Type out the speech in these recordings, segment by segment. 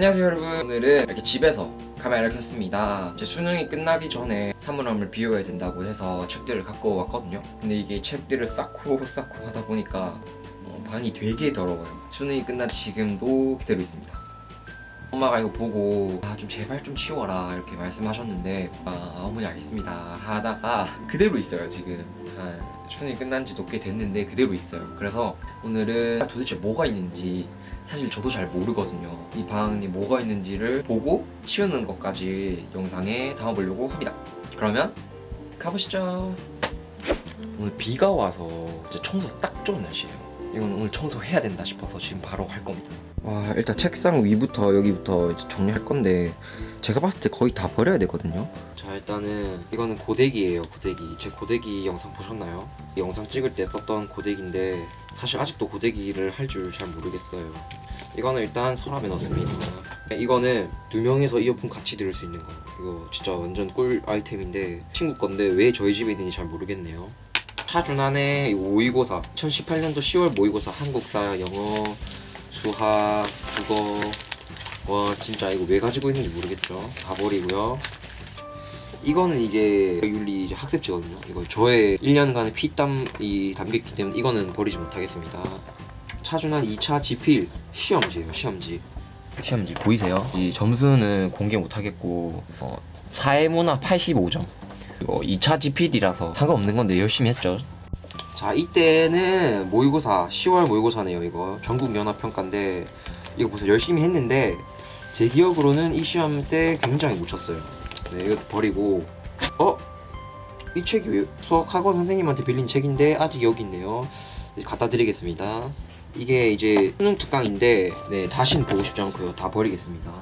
안녕하세요 여러분. 오늘은 이렇게 집에서 카메라를 켰습니다. 제 수능이 끝나기 전에 사물함을 비워야 된다고 해서 책들을 갖고 왔거든요. 근데 이게 책들을 쌓고 쌓고 하다 보니까 어, 방이 되게 더러워요. 수능이 끝난 지금도 그대로 있습니다. 엄마가 이거 보고 아 좀 제발 좀 치워라. 이렇게 말씀하셨는데 아 어머니 알겠습니다 하다가 그대로 있어요 지금. 한 수능이 끝난 지도 꽤 됐는데 그대로 있어요. 그래서 오늘은 도대체 뭐가 있는지 사실 저도 잘 모르거든요. 이 방에 뭐가 있는지를 보고 치우는 것까지 영상에 담아보려고 합니다. 그러면 가보시죠. 오늘 비가 와서 진짜 청소 딱 좋은 날씨예요. 이건 오늘 청소해야 된다 싶어서 지금 바로 할 겁니다. 와 일단 책상 위부터 여기부터 정리할 건데 제가 봤을 때 거의 다 버려야 되거든요. 자 일단은 이거는 고데기예요 고데기. 제 고데기 영상 보셨나요? 이 영상 찍을 때 썼던 고데기인데 사실 아직도 고데기를 할 줄 잘 모르겠어요. 이거는 일단 서랍에 넣습니다. 이거는 두 명이서 이어폰 같이 들을 수 있는 거 이거 진짜 완전 꿀 아이템인데 친구 건데 왜 저희 집에 있는지 잘 모르겠네요. 차준환의 모의고사 2018년도 10월 모의고사 한국사 영어 수학 국어 와 진짜 이거 왜 가지고 있는지 모르겠죠. 다 버리고요. 이거는 이제 윤리 이제 학습지거든요. 이거 저의 1년간의 피땀이 담겼기 때문에 이거는 버리지 못하겠습니다. 차준환 2차 지필 시험지예요 시험지. 시험지 보이세요? 이 점수는 공개 못하겠고 어, 사회문화 85점. 이거 2차 지필이라서 상관없는 건데 열심히 했죠. 자 이때는 모의고사 10월 모의고사네요 이거. 전국연합평가인데 이거 보세요 열심히 했는데 제 기억으로는 이 시험 때 굉장히 못 쳤어요. 네 이거 버리고. 어? 이 책이 왜 수학학원 선생님한테 빌린 책인데 아직 여기 있네요. 이제 갖다 드리겠습니다. 이게 이제 수능 특강인데 네 다시는 보고 싶지 않고요. 다 버리겠습니다.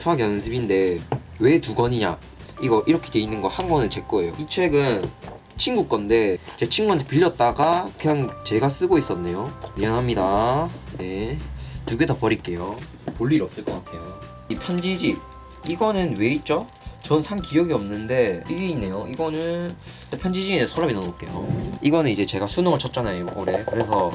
수학 연습인데 왜 두 권이냐? 이거 이렇게 돼 있는 거 한 권은 제 거예요. 이 책은 친구 건데 제 친구한테 빌렸다가 그냥 제가 쓰고 있었네요. 미안합니다. 네 두 개 다 버릴게요. 볼 일 없을 것 같아요. 이 편지집 이거는 왜 있죠? 전 산 기억이 없는데 이게 있네요. 이거는 편지지에 서랍에 넣어놓을게요. 이거는 이제 제가 수능을 쳤잖아요 올해. 그래서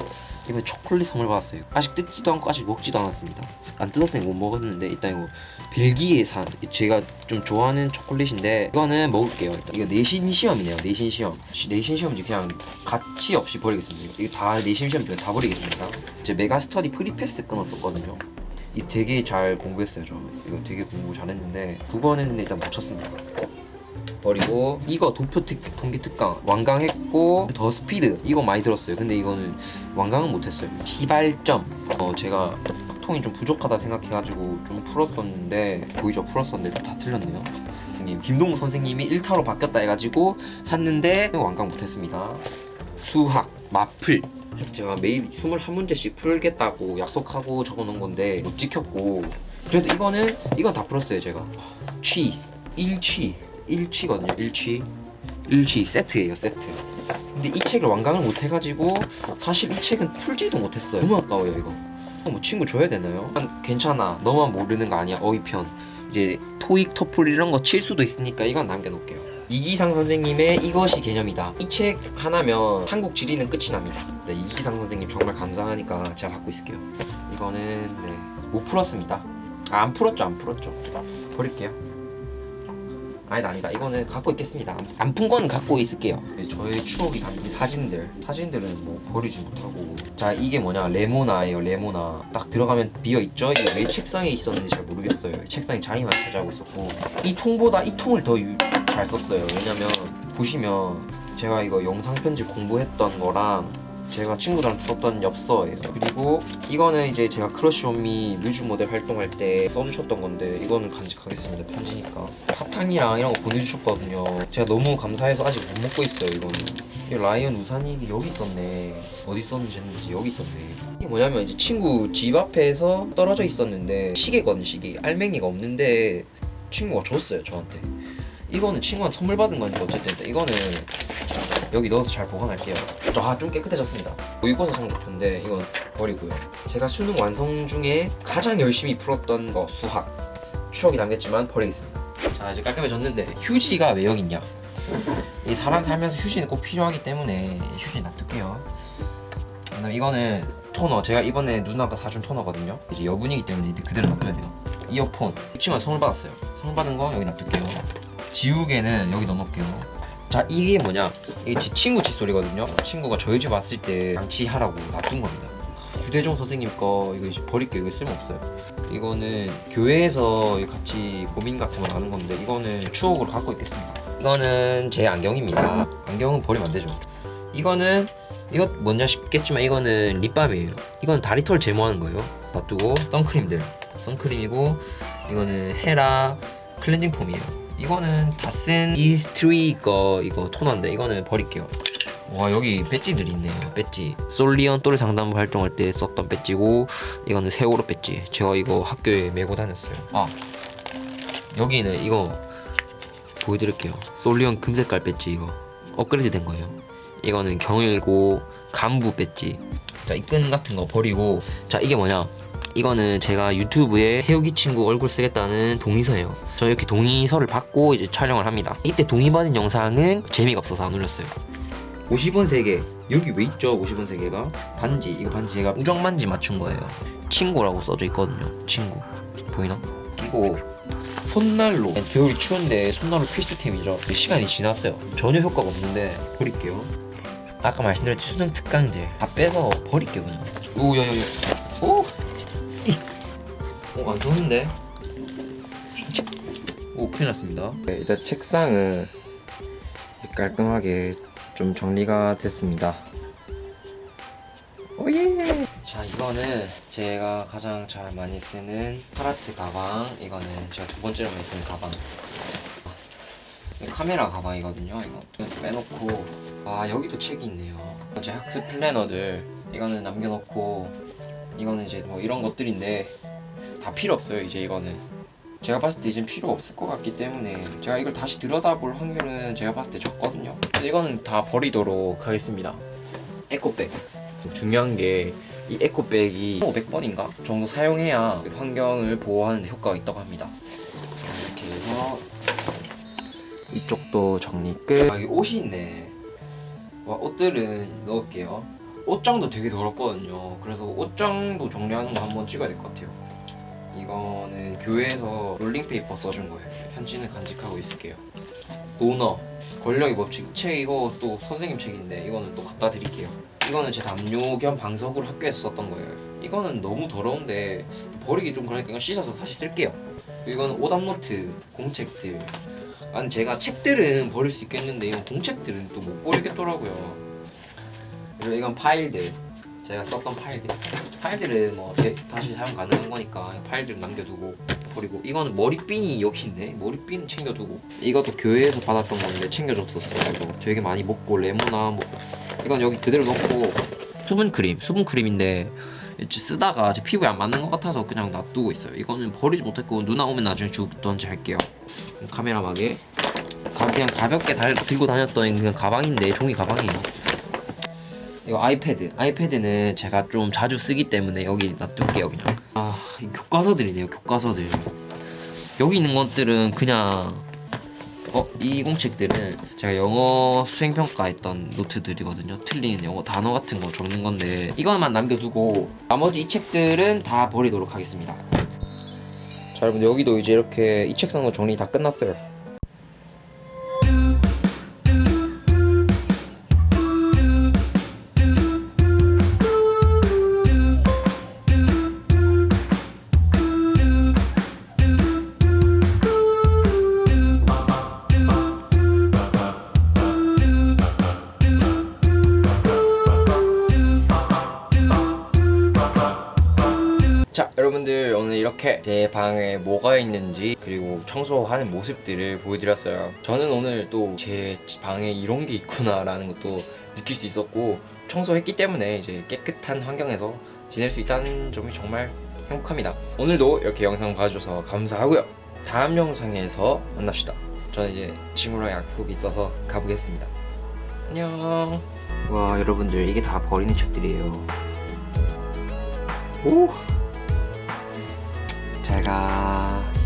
이번에 초콜릿 선물 받았어요. 아직 뜯지도 않고 아직 먹지도 않았습니다. 안 뜯었으니 못 먹었는데 일단 이거 벨기에 산 제가 좀 좋아하는 초콜릿인데 이거는 먹을게요. 일단 이거 내신 시험이네요. 내신 시험. 시- 내신 시험지 그냥 가차 없이 버리겠습니다. 이거 다 내신 시험지 다 버리겠습니다. 제 메가스터디 프리패스 끊었었거든요. 이 되게 잘 공부했어요 저. 이거 되게 공부 잘했는데 9번 했는데 일단 못 쳤습니다 버리고 이거 도표 특, 통계 특강 완강 했고 더 스피드 이거 많이 들었어요. 근데 이거는 완강은 못했어요. 시발점. 어 제가 통이 좀 부족하다 생각해가지고 좀 풀었었는데 보이죠? 풀었었는데 다 틀렸네요. 선생님. 김동우 선생님이 1타로 바뀌었다 해가지고 샀는데 완강 못했습니다. 수학 마플. 제가 매일 21문제씩 풀겠다고 약속하고 적어놓은 건데 못 지켰고. 그래도 이거는 이건 다 풀었어요 제가. 취. 일취 일취거든요 일취. 일취 세트예요 세트. 근데 이 책을 완강을 못 해가지고 사실 이 책은 풀지도 못했어요. 너무 아까워요 이거. 뭐 친구 줘야 되나요? 난 괜찮아. 너만 모르는 거 아니야 어휘편. 이제 토익 토플 이런 거 칠 수도 있으니까 이건 남겨놓을게요. 이기상 선생님의 이것이 개념이다. 이 책 하나면 한국 지리는 끝이 납니다. 네, 이기상 선생님 정말 감사하니까 제가 갖고 있을게요. 이거는 네, 못 풀었습니다. 아, 안 풀었죠 안 풀었죠. 버릴게요 아니다 아니다. 이거는 갖고 있겠습니다. 안푼 거는 갖고 있을게요. 네, 저의 추억이 담긴 사진들. 사진들은 뭐 버리지 못하고. 자 이게 뭐냐? 레모나예요 레모나. 딱 들어가면 비어있죠? 이게 왜 책상에 있었는지 잘 모르겠어요. 책상에 자리만 차지하고 있었고. 이 통보다 이 통을 더 잘 썼어요. 왜냐면 보시면 제가 이거 영상 편집 공부했던 거랑 제가 친구들한테 썼던 엽서예요. 그리고 이거는 이제 제가 Crush On Me 뮤즈 모델 활동할 때 써주셨던 건데 이거는 간직하겠습니다 편지니까. 사탕이랑 이런 거 보내주셨거든요. 제가 너무 감사해서 아직 못 먹고 있어요 이거는. 이 라이언 우산이 여기 있었네. 어디 있었는지 했는지 여기 있었네. 이게 뭐냐면 이제 친구 집 앞에서 떨어져 있었는데 시계거든 시계. 알맹이가 없는데 친구가 줬어요 저한테. 이거는 친구한테 선물 받은 거니까 어쨌든 이거는 여기 넣어서 잘 보관할게요. 아 좀 깨끗해졌습니다. 모의고사 성적표인데 이건 버리고요. 제가 수능 완성 중에 가장 열심히 풀었던 거 수학. 추억이 남겠지만 버리겠습니다. 자 이제 깔끔해졌는데 휴지가 왜 여기 있냐? 이 사람 살면서 휴지는 꼭 필요하기 때문에 휴지 놔둘게요. 그다음 이거는 토너. 제가 이번에 누나가 사준 토너거든요. 이제 여분이기 때문에 그대로 놔둬야 돼요. 이어폰. 이 친구가 선물 받았어요. 선물 받은 거 여기 놔둘게요. 지우개는 여기 넣어놓을게요 자 이게 뭐냐? 이게 제 친구 칫솔이거든요. 친구가 저희 집 왔을 때 양치하라고 놔둔 겁니다. 휴대종 선생님 거 이거 이제 버릴게요. 이거 쓸모없어요. 이거는 교회에서 같이 고민 같은 거 나눈 건데 이거는 추억으로 갖고 있겠습니다. 이거는 제 안경입니다. 안경은 버리면 안 되죠. 이거는 이거 뭔냐 싶겠지만 이거는 립밤이에요. 이건 다리털 제모하는 거예요. 놔두고 선크림들 선크림이고 이거는 헤라 클렌징 폼이에요. 이거는 다쓴 이니스프리 거 이거 토너인데 이거는 버릴게요. 와 여기 배지들이 있네요 배지. 솔리언 또래 상담부 활동할 때 썼던 배지고 이거는 세월호 배지. 제가 이거 학교에 메고 다녔어요. 아 여기는 이거 보여드릴게요. 솔리언 금색깔 배지 이거. 업그레이드 된 거예요. 이거는 경일고 간부 배지. 자 이 끈 같은 거 버리고. 자 이게 뭐냐 이거는 제가 유튜브에 해오기 친구 얼굴 쓰겠다는 동의서예요. 저 이렇게 동의서를 받고 이제 촬영을 합니다. 이때 동의받은 영상은 재미가 없어서 안 올렸어요. 50원 세개 여기 왜 있죠 50원 세개가? 반지. 이거 반지 제가 우정 반지 맞춘 거예요. 친구라고 써져 있거든요 친구. 보이나? 이거 손난로. 겨울이 추운데 손난로 필수템이죠. 시간이 지났어요. 전혀 효과가 없는데 버릴게요. 아까 말씀드렸듯이 수능 특강제. 다 빼서 버릴게요 그냥! 오 안 쏘는데? 오 큰일 났습니다. 네, 일단 책상은 깔끔하게 좀 정리가 됐습니다. 오예! 자 이거는 제가 가장 잘 많이 쓰는 파라트 가방. 이거는 제가 두 번째로 많이 쓰는 가방. 이 카메라 가방이거든요 이거. 이거 빼놓고. 아 여기도 책이 있네요. 제 학습 플래너들. 이거는 남겨놓고. 이거는 이제 뭐 이런 것들인데 다 필요 없어요 이제 이거는. 제가 봤을 때 이젠 필요 없을 것 같기 때문에 제가 이걸 다시 들여다볼 확률은 제가 봤을 때 적거든요. 이거는 다 버리도록 하겠습니다. 에코백. 중요한 게 이 에코백이 500번인가? 정도 사용해야 환경을 보호하는 데 효과가 있다고 합니다. 이렇게 해서 이쪽도 정리 끝. 아, 여기 옷이 있네. 와 옷들은 넣을게요. 옷장도 되게 더럽거든요. 그래서 옷장도 정리하는 거 한번 찍어야 될 것 같아요 이거는 교회에서 롤링페이퍼 써준 거예요. 편지는 간직하고 있을게요. 노너 권력의 법칙 책 이거 또 선생님 책인데 이거는 또 갖다 드릴게요. 이거는 제 담요 겸 방석으로 학교에서 썼던 거예요. 이거는 너무 더러운데 버리기 좀 그러니까 이거 씻어서 다시 쓸게요. 이거는 오답노트 공책들. 아니 제가 책들은 버릴 수 있겠는데 이건 공책들은 또 못 버리겠더라고요. 그리고 이건 파일들 제가 썼던 파일들 파일들은 뭐 제- 다시 사용 가능한 거니까 파일들 남겨두고 버리고 이거는 머리핀이 여기 있네. 머리핀 챙겨두고. 이것도 교회에서 받았던 건데 챙겨줬었어요 이거. 되게 많이 먹고 레모나 뭐. 이건 여기 그대로 넣고. 수분 크림 수분 크림인데 이제 쓰다가 제 피부에 안 맞는 것 같아서 그냥 놔두고 있어요. 이거는 버리지 못했고 누나 오면 나중에 주던지 할게요. 카메라막에 가- 그냥 가볍게 달, 들고 다녔던 그냥 가방인데 종이 가방이에요 이거 아이패드. 아이패드는 제가 좀 자주 쓰기 때문에 여기 놔둘게요 그냥. 아이 교과서들이네요 교과서들. 여기 있는 것들은 그냥 어? 이 공책들은 제가 영어 수행평가 했던 노트들이거든요. 틀린 영어 단어 같은 거 적는 건데 이것만 남겨두고 나머지 이 책들은 다 버리도록 하겠습니다. 자 여러분 여기도 이제 이렇게 이 책상도 정리 다 끝났어요 제 방에 뭐가 있는지 그리고 청소하는 모습들을 보여드렸어요. 저는 오늘 또 제 방에 이런 게 있구나 라는 것도 느낄 수 있었고 청소했기 때문에 이제 깨끗한 환경에서 지낼 수 있다는 점이 정말 행복합니다. 오늘도 이렇게 영상 봐주셔서 감사하고요. 다음 영상에서 만납시다. 저는 이제 친구랑 약속이 있어서 가보겠습니다. 안녕. 와 여러분들 이게 다 버리는 책들이에요. 오 잘 가.